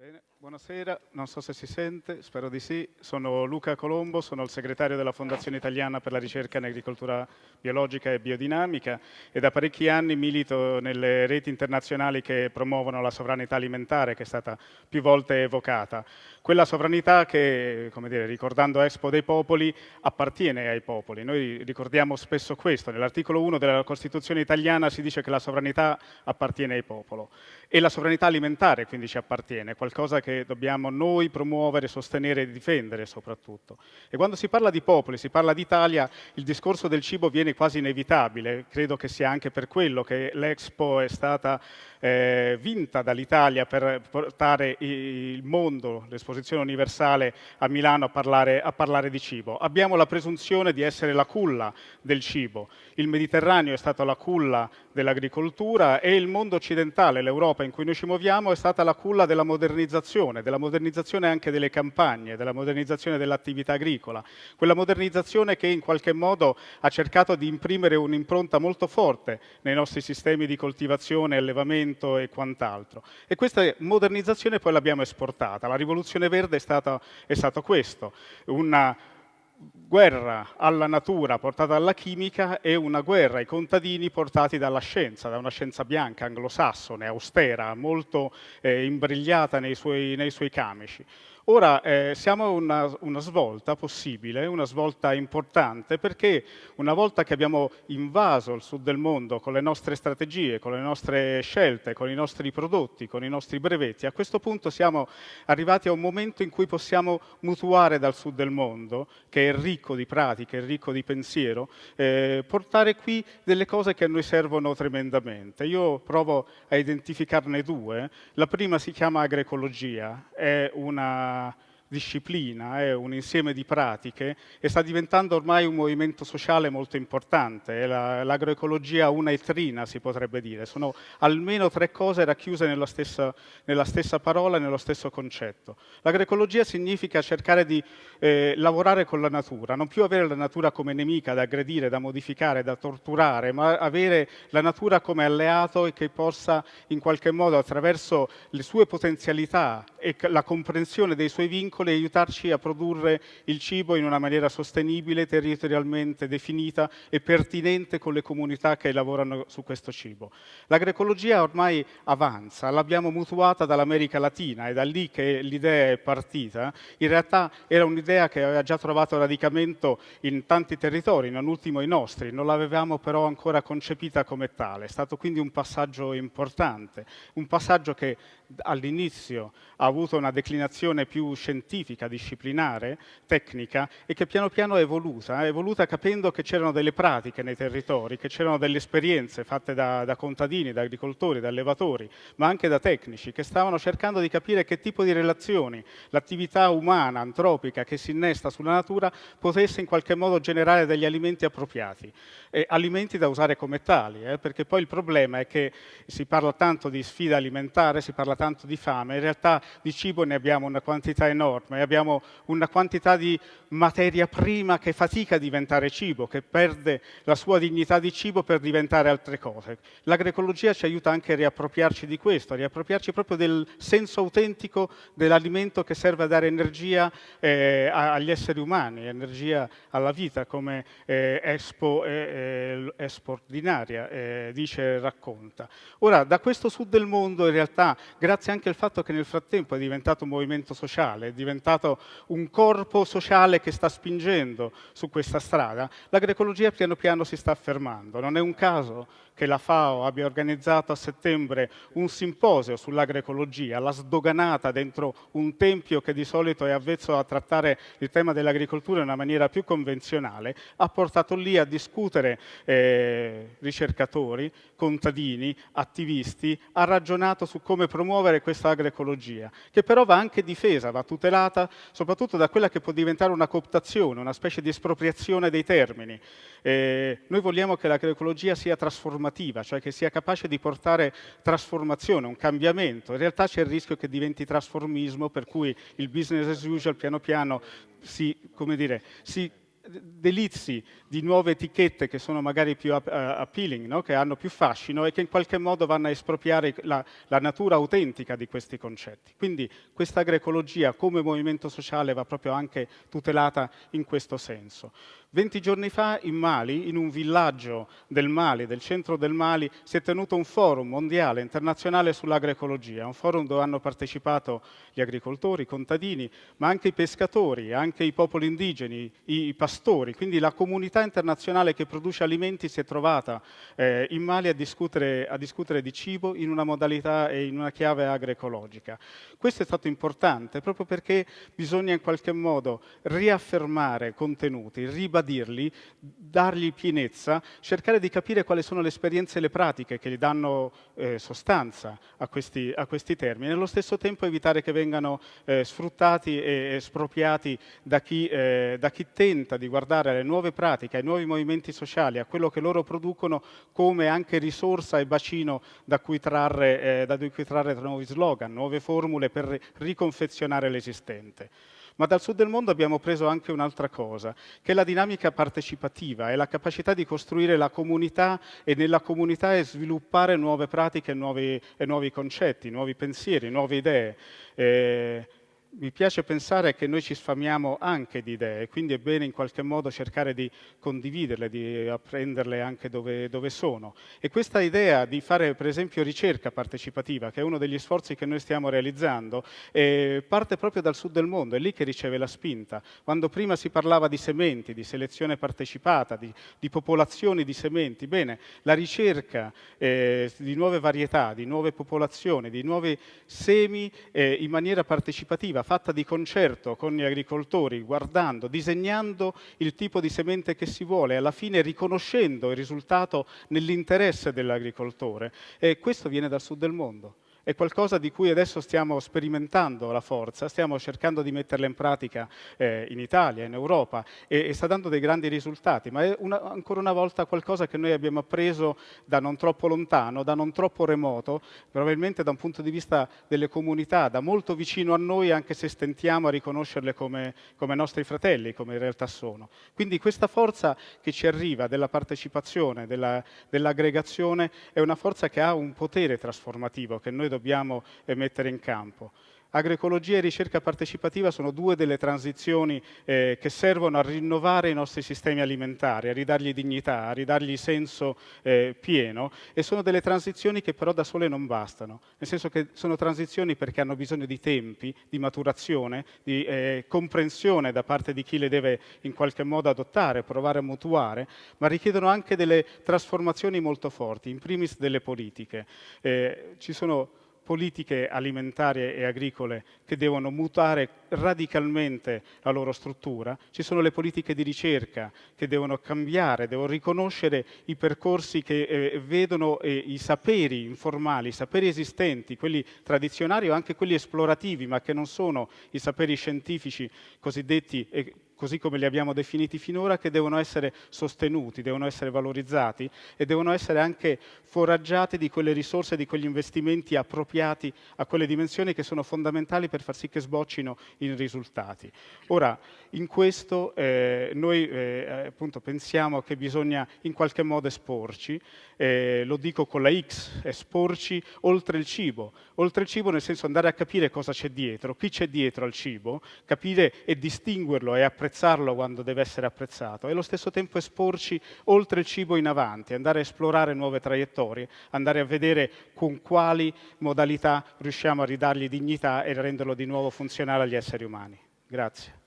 Bene, buonasera, non so se si sente, spero di sì. Sono Luca Colombo, sono il segretario della Fondazione Italiana per la ricerca in agricoltura biologica e biodinamica e da parecchi anni milito nelle reti internazionali che promuovono la sovranità alimentare che è stata più volte evocata. Quella sovranità che, come dire, ricordando Expo dei popoli, appartiene ai popoli. Noi ricordiamo spesso questo, nell'articolo 1 della Costituzione italiana si dice che la sovranità appartiene ai popoli e la sovranità alimentare quindi ci appartiene, qualcosa che dobbiamo noi promuovere, sostenere e difendere soprattutto. E quando si parla di popoli, si parla d'Italia, il discorso del cibo viene quasi inevitabile. Credo che sia anche per quello che l'Expo è stata eh, vinta dall'Italia per portare il mondo, l'esposizione universale a Milano a parlare, a parlare di cibo. Abbiamo la presunzione di essere la culla del cibo. Il Mediterraneo è stato la culla dell'agricoltura e il mondo occidentale, l'Europa in cui noi ci muoviamo, è stata la culla della modernizzazione, della modernizzazione anche delle campagne, della modernizzazione dell'attività agricola. Quella modernizzazione che in qualche modo ha cercato di imprimere un'impronta molto forte nei nostri sistemi di coltivazione, allevamento, e quant'altro. E questa modernizzazione poi l'abbiamo esportata. La rivoluzione verde è, stata, è stato questo, una guerra alla natura portata dalla chimica e una guerra ai contadini portati dalla scienza, da una scienza bianca, anglosassone, austera, molto eh, imbrigliata nei suoi, nei suoi camici. Ora eh, siamo a una, una, svolta possibile, una svolta importante, perché una volta che abbiamo invaso il sud del mondo con le nostre strategie, con le nostre scelte, con i nostri prodotti, con i nostri brevetti, a questo punto siamo arrivati a un momento in cui possiamo mutuare dal sud del mondo, che è ricco di pratiche, ricco di pensiero, eh, portare qui delle cose che a noi servono tremendamente. Io provo a identificarne due. La prima si chiama agroecologia, è una 아, disciplina, è un insieme di pratiche e sta diventando ormai un movimento sociale molto importante. L'agroecologia una e trina, si potrebbe dire. Sono almeno tre cose racchiuse nella stessa, nella stessa parola, nello stesso concetto. L'agroecologia significa cercare di eh, lavorare con la natura, non più avere la natura come nemica da aggredire, da modificare, da torturare, ma avere la natura come alleato e che possa in qualche modo attraverso le sue potenzialità e la comprensione dei suoi vincoli piccole e aiutarci a produrre il cibo in una maniera sostenibile, territorialmente definita e pertinente con le comunità che lavorano su questo cibo. L'agroecologia ormai avanza, l'abbiamo mutuata dall'America Latina, è da lì che l'idea è partita. In realtà era un'idea che aveva già trovato radicamento in tanti territori, non ultimo i nostri, non l'avevamo però ancora concepita come tale. È stato quindi un passaggio importante, un passaggio che all'inizio ha avuto una declinazione più scientifica, disciplinare, tecnica e che piano piano è evoluta, è evoluta capendo che c'erano delle pratiche nei territori, che c'erano delle esperienze fatte da, da, contadini, da agricoltori, da allevatori, ma anche da tecnici che stavano cercando di capire che tipo di relazioni l'attività umana, antropica che si innesta sulla natura potesse in qualche modo generare degli alimenti appropriati, e alimenti da usare come tali, eh, perché poi il problema è che si parla tanto di sfida alimentare, si parla tanto di fame, in realtà di cibo ne abbiamo una quantità enorme, abbiamo una quantità di materia prima che fatica a diventare cibo, che perde la sua dignità di cibo per diventare altre cose. L'agroecologia ci aiuta anche a riappropriarci di questo, a riappropriarci proprio del senso autentico dell'alimento che serve a dare energia eh, agli esseri umani, energia alla vita, come eh, Expo, eh, Expo ordinaria eh, dice racconta. Ora, da questo sud del mondo, in realtà, grazie anche al fatto che nel frattempo è diventato un movimento sociale, è diventato un corpo sociale che sta spingendo su questa strada, l'agroecologia piano piano si sta affermando. Non è un caso che la FAO abbia organizzato a settembre un simposio sull'agroecologia, la sdoganata dentro un tempio che di solito è avvezzo a trattare il tema dell'agricoltura in una maniera più convenzionale, ha portato lì a discutere eh, ricercatori, contadini, attivisti, ha ragionato su come promuovere questa agroecologia, che però va anche difesa, va tutelata soprattutto da quella che può diventare una cooptazione, una specie di espropriazione dei termini. Eh, noi vogliamo che l'agroecologia sia trasformata trasformativa, cioè che sia capace di portare trasformazione, un cambiamento. In realtà c'è il rischio che diventi trasformismo, per cui il business as usual piano piano si, dire, si delizi di nuove etichette che sono magari più appealing, no? che hanno più fascino e che in qualche modo vanno a espropriare la, la natura autentica di questi concetti. Quindi questa agroecologia come movimento sociale va proprio anche tutelata in questo senso. 20 giorni fa in Mali, in un villaggio del Mali, del centro del Mali, si è tenuto un forum mondiale, internazionale sull'agroecologia, un forum dove hanno partecipato gli agricoltori, i contadini, ma anche i pescatori, anche i popoli indigeni, i pastori, quindi la comunità internazionale che produce alimenti si è trovata eh, in Mali a discutere, a discutere di cibo in una modalità e in una chiave agroecologica. Questo è stato importante proprio perché bisogna in qualche modo riaffermare contenuti, ribadirli, dargli pienezza, cercare di capire quali sono le esperienze e le pratiche che gli danno eh, sostanza a questi, a questi, termini, e allo stesso tempo evitare che vengano eh, sfruttati e espropriati da chi, eh, da chi tenta di guardare alle nuove pratiche, ai nuovi movimenti sociali, a quello che loro producono come anche risorsa e bacino da cui trarre, eh, da cui trarre nuovi slogan, nuove formule per riconfezionare l'esistente ma dal sud del mondo abbiamo preso anche un'altra cosa, che è la dinamica partecipativa, è la capacità di costruire la comunità e nella comunità sviluppare nuove pratiche nuovi, e nuovi concetti, nuovi pensieri, nuove idee. Eh, mi piace pensare che noi ci sfamiamo anche di idee, quindi è bene in qualche modo cercare di condividerle, di apprenderle anche dove, dove, sono. E questa idea di fare per esempio ricerca partecipativa, che è uno degli sforzi che noi stiamo realizzando, eh, parte proprio dal sud del mondo, è lì che riceve la spinta. Quando prima si parlava di sementi, di selezione partecipata, di, di popolazioni di sementi, bene, la ricerca eh, di nuove varietà, di nuove popolazioni, di nuovi semi eh, in maniera partecipativa, fatta di concerto con gli agricoltori, guardando, disegnando il tipo di semente che si vuole, alla fine riconoscendo il risultato nell'interesse dell'agricoltore. E questo viene dal sud del mondo è qualcosa di cui adesso stiamo sperimentando la forza, stiamo cercando di metterla in pratica eh, in Italia, in Europa e, e, sta dando dei grandi risultati, ma è una, ancora una volta qualcosa che noi abbiamo appreso da non troppo lontano, da non troppo remoto, probabilmente da un punto di vista delle comunità, da molto vicino a noi anche se stentiamo a riconoscerle come, come nostri fratelli, come in realtà sono. Quindi questa forza che ci arriva della partecipazione, dell'aggregazione, dell è una forza che ha un potere trasformativo che noi dobbiamo dobbiamo eh, mettere in campo. Agroecologia e ricerca partecipativa sono due delle transizioni eh, che servono a rinnovare i nostri sistemi alimentari, a ridargli dignità, a ridargli senso eh, pieno e sono delle transizioni che però da sole non bastano, nel senso che sono transizioni perché hanno bisogno di tempi, di maturazione, di eh, comprensione da parte di chi le deve in qualche modo adottare, provare a mutuare, ma richiedono anche delle trasformazioni molto forti, in primis delle politiche. Eh, ci sono politiche alimentari e agricole che devono mutare radicalmente la loro struttura, ci sono le politiche di ricerca che devono cambiare, devono riconoscere i percorsi che eh, vedono eh, i saperi informali, i saperi esistenti, quelli tradizionali o anche quelli esplorativi, ma che non sono i saperi scientifici cosiddetti eh, così come li abbiamo definiti finora, che devono essere sostenuti, devono essere valorizzati e devono essere anche foraggiati di quelle risorse, di quegli investimenti appropriati a quelle dimensioni che sono fondamentali per far sì che sboccino in risultati. Ora, in questo eh, noi eh, appunto pensiamo che bisogna in qualche modo esporci, eh, lo dico con la X, esporci oltre il cibo, oltre il cibo nel senso andare a capire cosa c'è dietro, chi c'è dietro al cibo, capire e distinguerlo e apprezzarlo apprezzarlo quando deve essere apprezzato e allo stesso tempo esporci oltre il cibo in avanti, andare a esplorare nuove traiettorie, andare a vedere con quali modalità riusciamo a ridargli dignità e renderlo di nuovo funzionale agli esseri umani. Grazie.